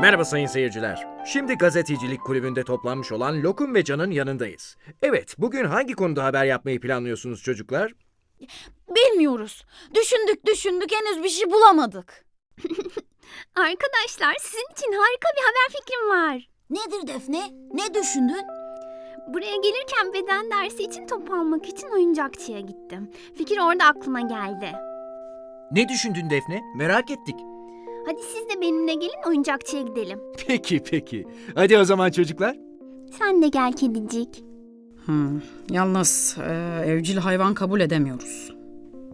Merhaba sayın seyirciler. Şimdi gazetecilik kulübünde toplanmış olan Lokum ve Can'ın yanındayız. Evet, bugün hangi konuda haber yapmayı planlıyorsunuz çocuklar? Bilmiyoruz. Düşündük düşündük henüz bir şey bulamadık. Arkadaşlar sizin için harika bir haber fikrim var. Nedir Defne? Ne düşündün? Buraya gelirken beden dersi için top almak için oyuncakçıya gittim. Fikir orada aklıma geldi. Ne düşündün Defne? Merak ettik. Hadi siz de benimle gelin oyuncakçıya gidelim. Peki peki. Hadi o zaman çocuklar. Sen de gel kedicik. Hmm, Yalnız e, evcil hayvan kabul edemiyoruz.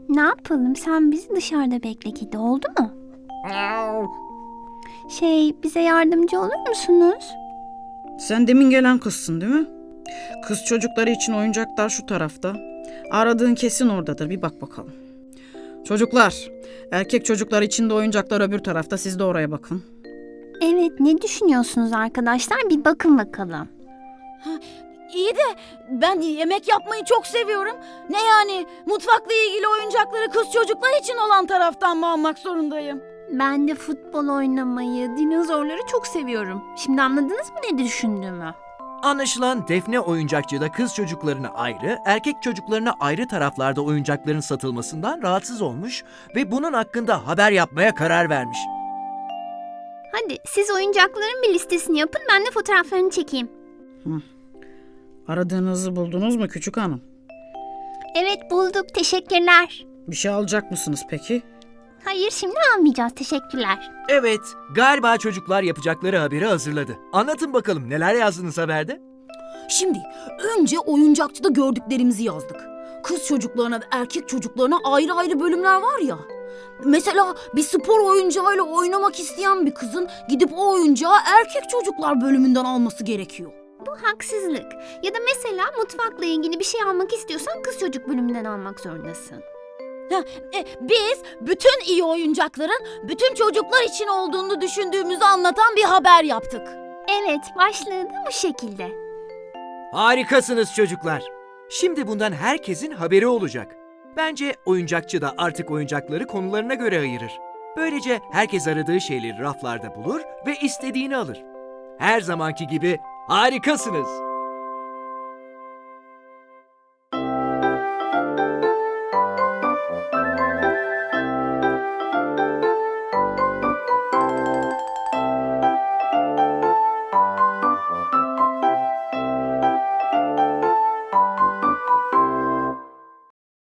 Ne yapalım sen bizi dışarıda bekle kedi oldu mu? Şey bize yardımcı olur musunuz? Sen demin gelen kızsın değil mi? Kız çocukları için oyuncaklar şu tarafta. Aradığın kesin oradadır. Bir bak bakalım. Çocuklar, erkek çocuklar için de oyuncaklar öbür tarafta. Siz de oraya bakın. Evet ne düşünüyorsunuz arkadaşlar bir bakın bakalım. İyi de ben yemek yapmayı çok seviyorum. Ne yani mutfakla ilgili oyuncakları kız çocuklar için olan taraftan mı almak zorundayım? Ben de futbol oynamayı, dinozorları çok seviyorum. Şimdi anladınız mı ne düşündüğümü? Anlaşılan Defne oyuncakçıda kız çocuklarına ayrı, erkek çocuklarına ayrı taraflarda oyuncakların satılmasından rahatsız olmuş ve bunun hakkında haber yapmaya karar vermiş. Hadi siz oyuncakların bir listesini yapın ben de fotoğraflarını çekeyim. Aradığınızı buldunuz mu küçük hanım? Evet bulduk teşekkürler. Bir şey alacak mısınız peki? Hayır şimdi almayacağız teşekkürler. Evet, galiba çocuklar yapacakları haberi hazırladı. Anlatın bakalım neler yazdınız haberde? Şimdi önce oyuncakçıda gördüklerimizi yazdık. Kız çocuklarına ve erkek çocuklarına ayrı ayrı bölümler var ya. Mesela bir spor oyuncağıyla oynamak isteyen bir kızın gidip o oyuncağı erkek çocuklar bölümünden alması gerekiyor. Bu haksızlık. Ya da mesela mutfakla ilgili bir şey almak istiyorsan kız çocuk bölümünden almak zorundasın. E, biz bütün iyi oyuncakların bütün çocuklar için olduğunu düşündüğümüzü anlatan bir haber yaptık. Evet başlığı da bu şekilde. Harikasınız çocuklar. Şimdi bundan herkesin haberi olacak. Bence oyuncakçı da artık oyuncakları konularına göre ayırır. Böylece herkes aradığı şeyleri raflarda bulur ve istediğini alır. Her zamanki gibi harikasınız.